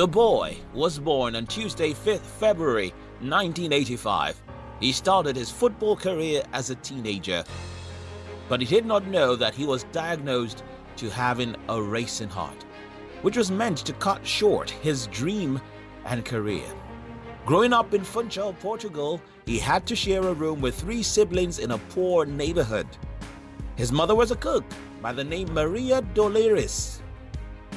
The boy was born on Tuesday 5th February 1985. He started his football career as a teenager, but he did not know that he was diagnosed to having a racing heart, which was meant to cut short his dream and career. Growing up in Funchal, Portugal, he had to share a room with three siblings in a poor neighborhood. His mother was a cook by the name Maria Dolores,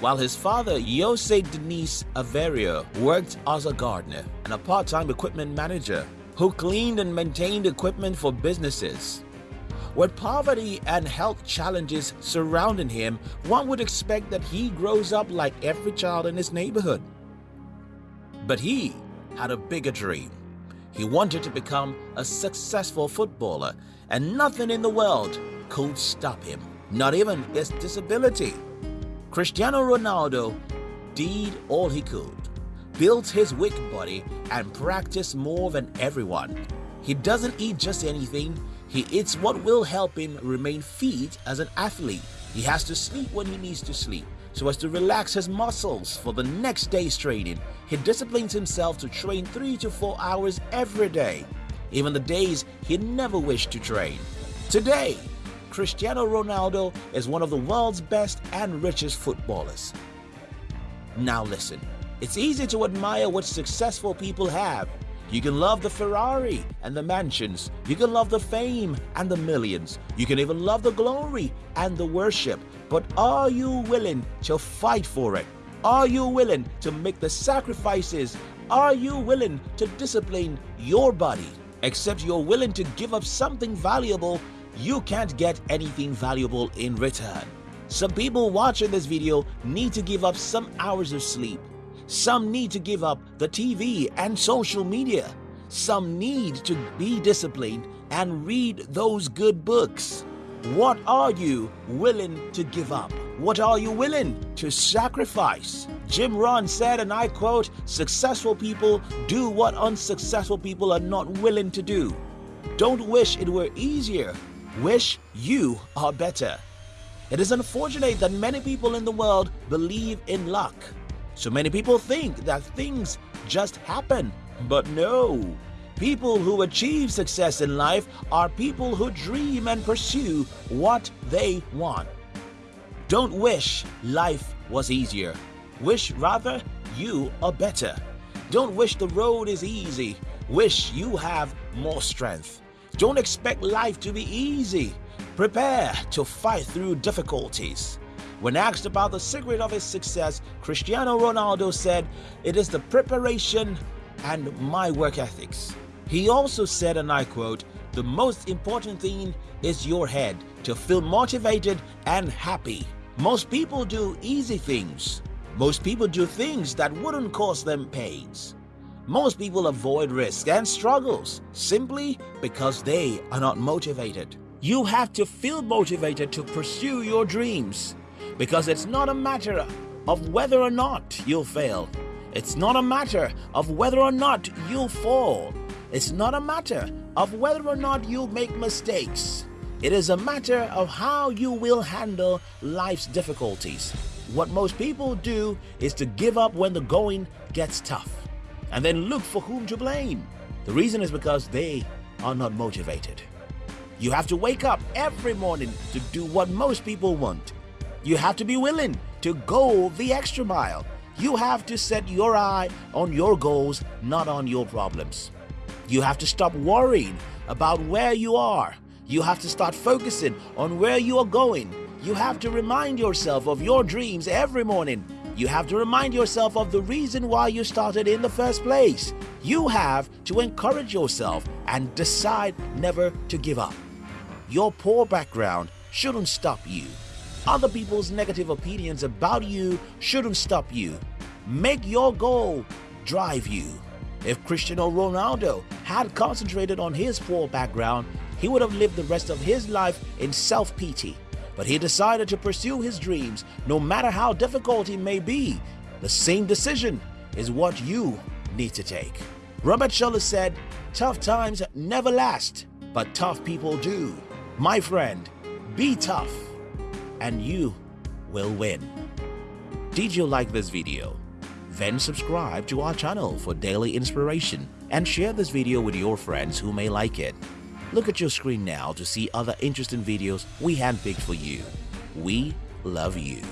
while his father, Jose Dinis Aveiro, worked as a gardener and a part-time equipment manager who cleaned and maintained equipment for businesses. With poverty and health challenges surrounding him, one would expect that he grows up like every child in his neighborhood. But he had a bigger dream. He wanted to become a successful footballer and nothing in the world could stop him, not even his disability. Cristiano Ronaldo did all he could, built his weak body and practiced more than everyone. He doesn't eat just anything, he eats what will help him remain fit as an athlete. He has to sleep when he needs to sleep so as to relax his muscles for the next day's training. He disciplines himself to train 3 to 4 hours every day, even the days he never wished to train. Today, Cristiano Ronaldo is one of the world's best and richest footballers. Now listen, it's easy to admire what successful people have. You can love the Ferrari and the mansions. You can love the fame and the millions. You can even love the glory and the worship. But are you willing to fight for it? Are you willing to make the sacrifices? Are you willing to discipline your body? Except you're willing to give up something valuable, you can't get anything valuable in return. Some people watching this video need to give up some hours of sleep. Some need to give up the TV and social media. Some need to be disciplined and read those good books. What are you willing to give up? What are you willing to sacrifice? Jim Rohn said, and I quote, successful people do what unsuccessful people are not willing to do. Don't wish it were easier. Wish you are better. It is unfortunate that many people in the world believe in luck. So many people think that things just happen, but no. People who achieve success in life are people who dream and pursue what they want. Don't wish life was easier. Wish rather you are better. Don't wish the road is easy. Wish you have more strength. Don't expect life to be easy. Prepare to fight through difficulties. When asked about the secret of his success, Cristiano Ronaldo said, It is the preparation and my work ethics. He also said, and I quote, The most important thing is your head to feel motivated and happy. Most people do easy things. Most people do things that wouldn't cause them pains. Most people avoid risk and struggles simply because they are not motivated. You have to feel motivated to pursue your dreams because it's not a matter of whether or not you'll fail. It's not a matter of whether or not you'll fall. It's not a matter of whether or not you'll make mistakes. It is a matter of how you will handle life's difficulties. What most people do is to give up when the going gets tough and then look for whom to blame. The reason is because they are not motivated. You have to wake up every morning to do what most people want you have to be willing to go the extra mile. You have to set your eye on your goals, not on your problems. You have to stop worrying about where you are. You have to start focusing on where you are going. You have to remind yourself of your dreams every morning. You have to remind yourself of the reason why you started in the first place. You have to encourage yourself and decide never to give up. Your poor background shouldn't stop you. Other people's negative opinions about you shouldn't stop you. Make your goal drive you. If Cristiano Ronaldo had concentrated on his poor background, he would have lived the rest of his life in self-pity. But he decided to pursue his dreams no matter how difficult it may be. The same decision is what you need to take. Robert Schuller said, tough times never last, but tough people do. My friend, be tough and you will win. Did you like this video? Then subscribe to our channel for daily inspiration and share this video with your friends who may like it. Look at your screen now to see other interesting videos we handpicked for you. We love you.